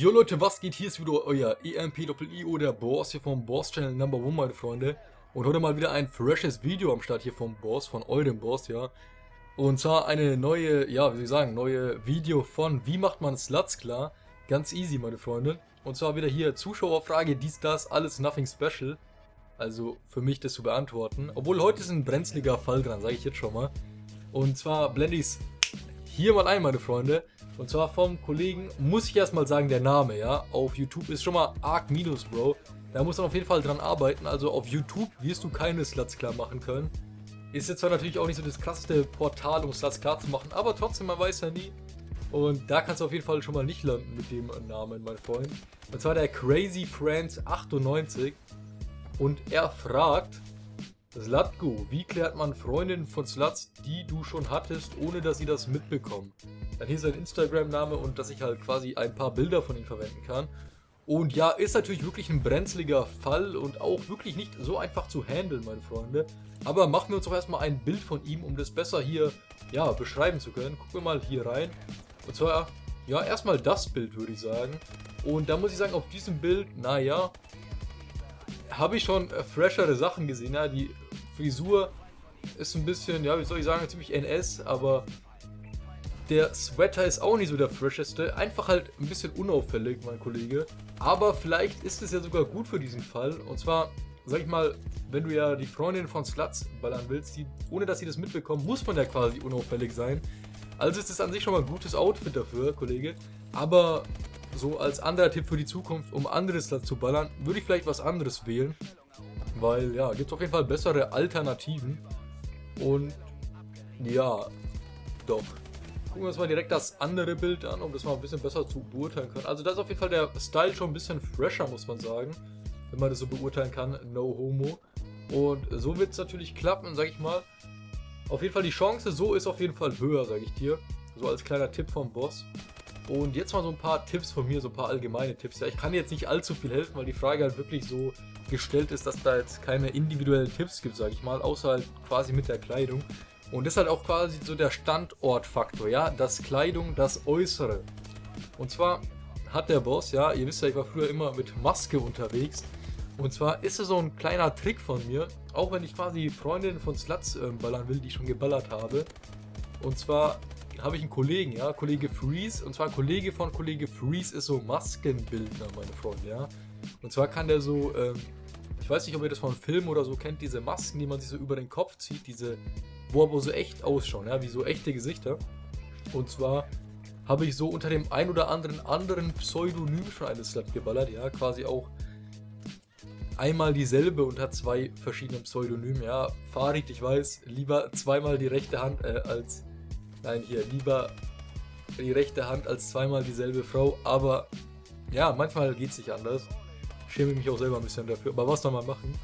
Jo Leute, was geht? Hier ist wieder euer EMP-IO, der Boss hier vom Boss Channel Number One, meine Freunde. Und heute mal wieder ein freshes Video am Start hier vom Boss, von eurem Boss, ja. Und zwar eine neue, ja, wie soll ich sagen, neue Video von Wie macht man Sluts klar? Ganz easy, meine Freunde. Und zwar wieder hier Zuschauerfrage, dies, das, alles nothing special. Also für mich das zu beantworten. Obwohl heute ist ein brenzliger Fall dran, sage ich jetzt schon mal. Und zwar blende ich es hier mal ein, meine Freunde. Und zwar vom Kollegen, muss ich erstmal sagen, der Name, ja. Auf YouTube ist schon mal Arc Minus, Bro. Da muss man auf jeden Fall dran arbeiten. Also auf YouTube wirst du keine Sluts klar machen können. Ist jetzt zwar natürlich auch nicht so das krasseste Portal, um Sluts klar zu machen, aber trotzdem, man weiß ja nie. Und da kannst du auf jeden Fall schon mal nicht landen mit dem Namen, mein Freund. Und zwar der Crazy Friends 98. Und er fragt, Slatko, wie klärt man Freundinnen von Sluts, die du schon hattest, ohne dass sie das mitbekommen? Dann hier sein Instagram-Name und dass ich halt quasi ein paar Bilder von ihm verwenden kann. Und ja, ist natürlich wirklich ein brenzliger Fall und auch wirklich nicht so einfach zu handeln, meine Freunde. Aber machen wir uns doch erstmal ein Bild von ihm, um das besser hier, ja, beschreiben zu können. Gucken wir mal hier rein. Und zwar, ja, erstmal das Bild, würde ich sagen. Und da muss ich sagen, auf diesem Bild, naja, habe ich schon äh, freshere Sachen gesehen. Ja, die Frisur ist ein bisschen, ja, wie soll ich sagen, ziemlich NS, aber der Sweater ist auch nicht so der fresheste. Einfach halt ein bisschen unauffällig, mein Kollege. Aber vielleicht ist es ja sogar gut für diesen Fall. Und zwar, sag ich mal, wenn du ja die Freundin von Sluts ballern willst, die, ohne dass sie das mitbekommen, muss man ja quasi unauffällig sein. Also ist es an sich schon mal ein gutes Outfit dafür, Kollege. Aber so als anderer Tipp für die Zukunft, um anderes zu ballern, würde ich vielleicht was anderes wählen. Weil, ja, gibt es auf jeden Fall bessere Alternativen. Und, ja, doch. Gucken wir uns mal direkt das andere Bild an, um das mal ein bisschen besser zu beurteilen können. Also da ist auf jeden Fall der Style schon ein bisschen fresher, muss man sagen. Wenn man das so beurteilen kann, no homo. Und so wird es natürlich klappen, sag ich mal. Auf jeden Fall die Chance so ist auf jeden Fall höher, sage ich dir. So als kleiner Tipp vom Boss. Und jetzt mal so ein paar Tipps von mir, so ein paar allgemeine Tipps. Ja, ich kann jetzt nicht allzu viel helfen, weil die Frage halt wirklich so gestellt ist, dass da jetzt keine individuellen Tipps gibt, sage ich mal, außer halt quasi mit der Kleidung. Und das ist halt auch quasi so der Standortfaktor, ja, das Kleidung, das Äußere. Und zwar hat der Boss, ja, ihr wisst ja, ich war früher immer mit Maske unterwegs. Und zwar ist es so ein kleiner Trick von mir, auch wenn ich quasi Freundinnen von Sluts äh, ballern will, die ich schon geballert habe. Und zwar habe ich einen Kollegen, ja, Kollege Freeze. Und zwar Kollege von Kollege Freeze ist so Maskenbildner, meine Freunde, ja. Und zwar kann der so, ähm, ich weiß nicht, ob ihr das von Filmen oder so kennt, diese Masken, die man sich so über den Kopf zieht, diese, wo aber so echt ausschauen, ja, wie so echte Gesichter. Und zwar habe ich so unter dem ein oder anderen anderen Pseudonym schon eine Slut geballert, ja, quasi auch einmal dieselbe unter zwei verschiedenen Pseudonymen, ja. Farid, ich weiß, lieber zweimal die rechte Hand äh, als Nein, hier, lieber die rechte Hand als zweimal dieselbe Frau, aber ja, manchmal geht es nicht anders. Schäme mich auch selber ein bisschen dafür, aber was soll man machen?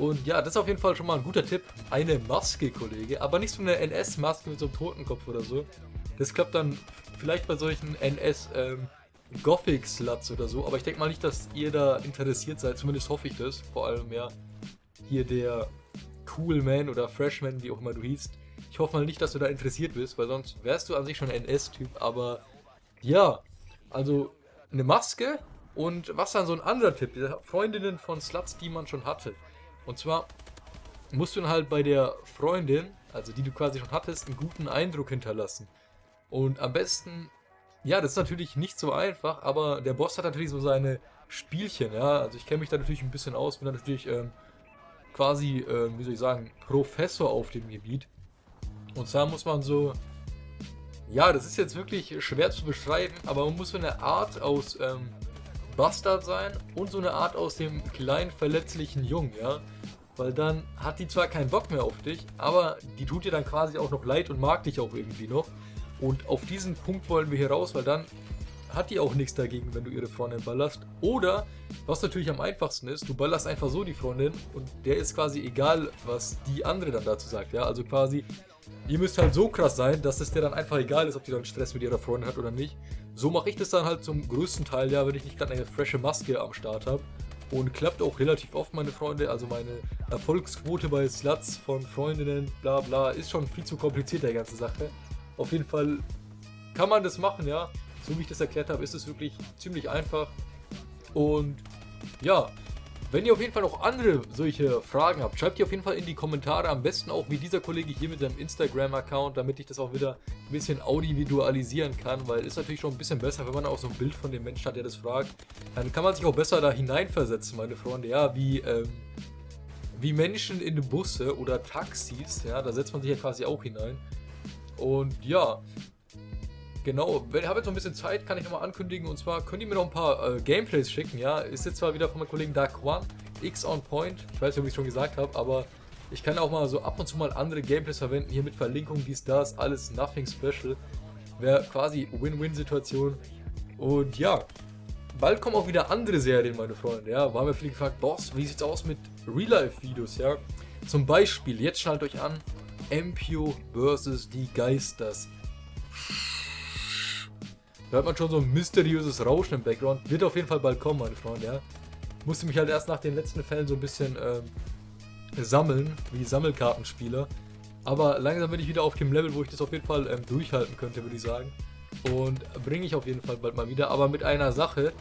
Und ja, das ist auf jeden Fall schon mal ein guter Tipp. Eine Maske, Kollege, aber nicht so eine NS-Maske mit so einem Totenkopf oder so. Das klappt dann vielleicht bei solchen NS ähm, oder so, aber ich denke mal nicht, dass ihr da interessiert seid, zumindest hoffe ich das. Vor allem ja hier der Cool Man oder Freshman, wie auch immer du hießt, ich hoffe mal nicht, dass du da interessiert bist, weil sonst wärst du an sich schon ein NS-Typ. Aber ja, also eine Maske und was dann so ein anderer Tipp, Freundinnen von Sluts, die man schon hatte. Und zwar musst du dann halt bei der Freundin, also die du quasi schon hattest, einen guten Eindruck hinterlassen. Und am besten, ja, das ist natürlich nicht so einfach, aber der Boss hat natürlich so seine Spielchen, ja. Also ich kenne mich da natürlich ein bisschen aus, bin da natürlich ähm, quasi, äh, wie soll ich sagen, Professor auf dem Gebiet. Und zwar muss man so, ja, das ist jetzt wirklich schwer zu beschreiben, aber man muss so eine Art aus ähm, Bastard sein und so eine Art aus dem kleinen verletzlichen Jungen, ja. Weil dann hat die zwar keinen Bock mehr auf dich, aber die tut dir dann quasi auch noch leid und mag dich auch irgendwie noch. Und auf diesen Punkt wollen wir hier raus, weil dann hat die auch nichts dagegen, wenn du ihre Freundin ballerst. Oder, was natürlich am einfachsten ist, du ballerst einfach so die Freundin und der ist quasi egal, was die andere dann dazu sagt. Ja, also quasi, Ihr müsst halt so krass sein, dass es dir dann einfach egal ist, ob die dann Stress mit ihrer Freundin hat oder nicht. So mache ich das dann halt zum größten Teil, ja, wenn ich nicht gerade eine frische Maske am Start habe. Und klappt auch relativ oft, meine Freunde. Also meine Erfolgsquote bei Sluts von Freundinnen, bla bla, ist schon viel zu kompliziert, der ganze Sache. Auf jeden Fall kann man das machen, ja. so wie ich das erklärt habe, ist es wirklich ziemlich einfach. Und ja, wenn ihr auf jeden Fall noch andere solche Fragen habt, schreibt die auf jeden Fall in die Kommentare. Am besten auch wie dieser Kollege hier mit seinem Instagram-Account, damit ich das auch wieder ein bisschen audiovisualisieren kann, weil ist natürlich schon ein bisschen besser, wenn man auch so ein Bild von dem Menschen hat, der das fragt. Dann kann man sich auch besser da hineinversetzen, meine Freunde. Ja, wie, ähm, wie Menschen in Busse oder Taxis, ja, da setzt man sich ja quasi auch hinein. Und ja, Genau, wenn ich habe jetzt noch ein bisschen Zeit, kann ich nochmal ankündigen. Und zwar könnt ihr mir noch ein paar äh, Gameplays schicken, ja. Ist jetzt zwar wieder von meinem Kollegen One, X on Point. Ich weiß nicht, ob ich es schon gesagt habe, aber ich kann auch mal so ab und zu mal andere Gameplays verwenden. Hier mit Verlinkung, dies, das, alles nothing special. Wäre quasi Win-Win-Situation. Und ja, bald kommen auch wieder andere Serien, meine Freunde. Ja, war mir viele gefragt, Boss, wie sieht's aus mit Real-Life-Videos, ja? Zum Beispiel, jetzt schnallt euch an, Empio vs. die Geisters. Da hört man schon so ein mysteriöses Rauschen im Background. Wird auf jeden Fall bald kommen, meine Freunde, ja. Musste mich halt erst nach den letzten Fällen so ein bisschen ähm, sammeln, wie Sammelkartenspieler. Aber langsam bin ich wieder auf dem Level, wo ich das auf jeden Fall ähm, durchhalten könnte, würde ich sagen. Und bringe ich auf jeden Fall bald mal wieder. Aber mit einer Sache,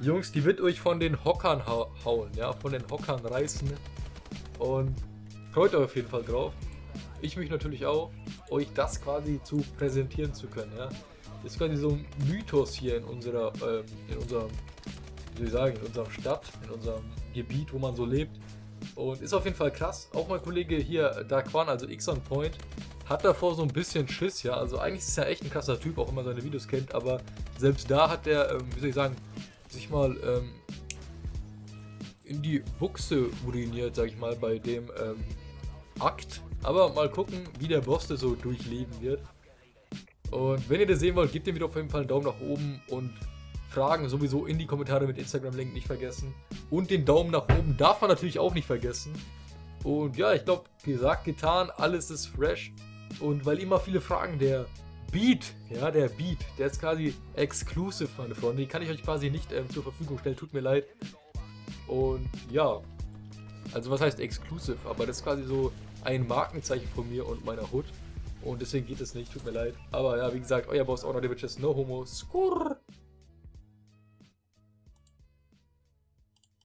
Jungs, die wird euch von den Hockern ha hauen, ja, von den Hockern reißen. Und freut euch auf jeden Fall drauf. Ich mich natürlich auch, euch das quasi zu präsentieren zu können, ja ist quasi so ein Mythos hier in unserer, ähm, in unserem, wie soll ich sagen, in unserer Stadt, in unserem Gebiet, wo man so lebt. Und ist auf jeden Fall krass. Auch mein Kollege hier, Darkwan, also X on Point, hat davor so ein bisschen Schiss, ja. Also eigentlich ist er echt ein krasser Typ, auch wenn man seine Videos kennt, aber selbst da hat er, ähm, wie soll ich sagen, sich mal ähm, in die Buchse uriniert, sag ich mal, bei dem ähm, Akt. Aber mal gucken, wie der Boss das so durchleben wird. Und wenn ihr das sehen wollt, gebt dem Video auf jeden Fall einen Daumen nach oben und Fragen sowieso in die Kommentare mit Instagram-Link nicht vergessen. Und den Daumen nach oben darf man natürlich auch nicht vergessen. Und ja, ich glaube, gesagt, getan, alles ist fresh. Und weil immer viele fragen, der Beat, ja, der Beat, der ist quasi exclusive, meine Freunde. Die kann ich euch quasi nicht ähm, zur Verfügung stellen, tut mir leid. Und ja, also was heißt exclusive? Aber das ist quasi so ein Markenzeichen von mir und meiner Hood. Und deswegen geht es nicht, tut mir leid. Aber ja, wie gesagt, euer Boss, Honor Bitches, no homo, skurr.